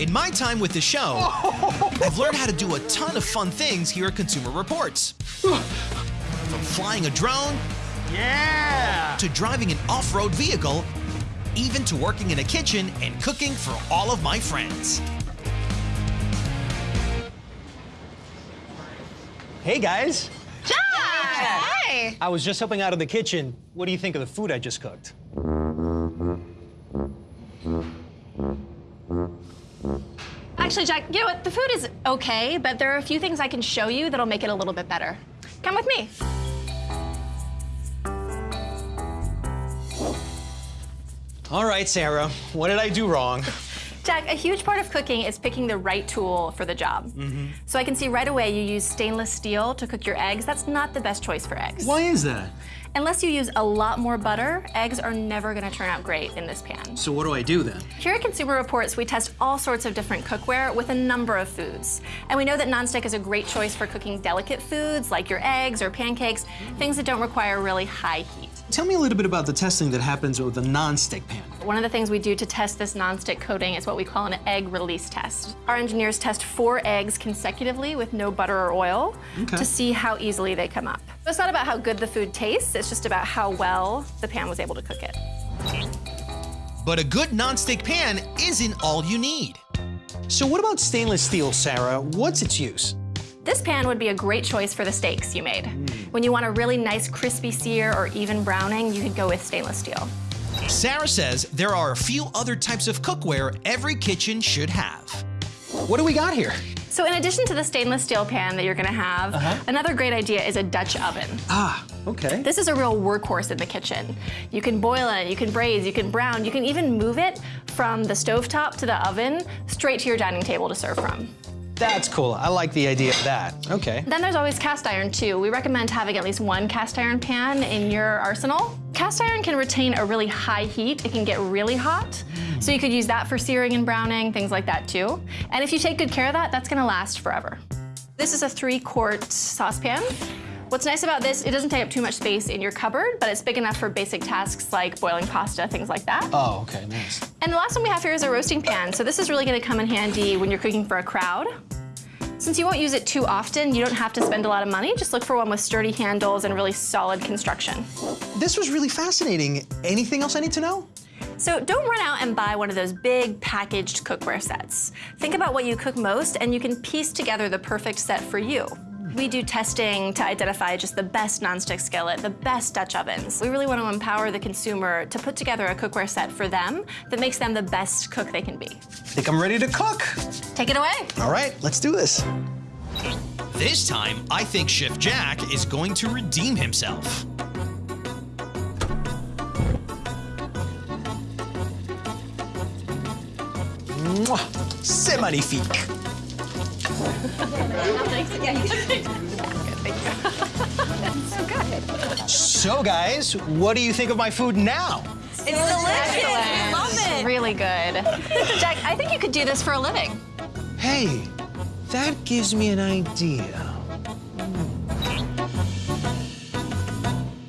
In my time with the show, I've learned how to do a ton of fun things here at Consumer Reports. From flying a drone Yeah! to driving an off-road vehicle, even to working in a kitchen and cooking for all of my friends. Hey guys, Hi. I was just helping out in the kitchen. What do you think of the food I just cooked? Actually, Jack, you know what? The food is okay, but there are a few things I can show you that'll make it a little bit better. Come with me. All right, Sarah, what did I do wrong? Jack, a huge part of cooking is picking the right tool for the job. Mm-hmm. So I can see right away you use stainless steel to cook your eggs. That's not the best choice for eggs. Why is that? Unless you use a lot more butter, eggs are never gonna turn out great in this pan. So what do I do then? Here at Consumer Reports, we test all sorts of different cookware with a number of foods. And we know that nonstick is a great choice for cooking delicate foods like your eggs or pancakes, things that don't require really high heat. Tell me a little bit about the testing that happens with a non-stick pan. One of the things we do to test this nonstick coating is what we call an egg release test. Our engineers test four eggs consecutively with no butter or oil Okay. to see how easily they come up. So It's not about how good the food tastes, it's just about how well the pan was able to cook it. But a good nonstick pan isn't all you need. So what about stainless steel, Sarah? What's its use? This pan would be a great choice for the steaks you made. Hmm. When you want a really nice crispy sear or even browning, you could go with stainless steel. Sarah says there are a few other types of cookware every kitchen should have. What do we got here? So in addition to the stainless steel pan that you're gonna have, another great idea is a Dutch oven. Ah, okay. This is a real workhorse in the kitchen. You can boil it, you can braise, you can brown, you can even move it from the stovetop to the oven straight to your dining table to serve from. That's cool. I like the idea of that. Okay. Then there's always cast iron too. We recommend having at least one cast iron pan in your arsenal. Cast iron can retain a really high heat. It can get really hot. So you could use that for searing and browning, things like that too. And if you take good care of that, that's gonna last forever. This is a three quart saucepan. What's nice about this, it doesn't take up too much space in your cupboard, but it's big enough for basic tasks like boiling pasta, things like that. Oh, okay, nice. And the last one we have here is a roasting pan. So this is really gonna come in handy when you're cooking for a crowd. Since you won't use it too often, you don't have to spend a lot of money. Just look for one with sturdy handles and really solid construction. This was really fascinating. Anything else I need to know? So don't run out and buy one of those big packaged cookware sets. Think about what you cook most and you can piece together the perfect set for you. We do testing to identify just the best nonstick skillet, the best Dutch ovens. We really want to empower the consumer to put together a cookware set for them that makes them the best cook they can be. I think I'm ready to cook. Take it away. All right, let's do this. This time, I think Chef Jack is going to redeem himself. Mwah. C'est magnifique. So guys, what do you think of my food now? It's delicious. Love it. Really good. Jack, I think you could do this for a living. Hey, that gives me an idea.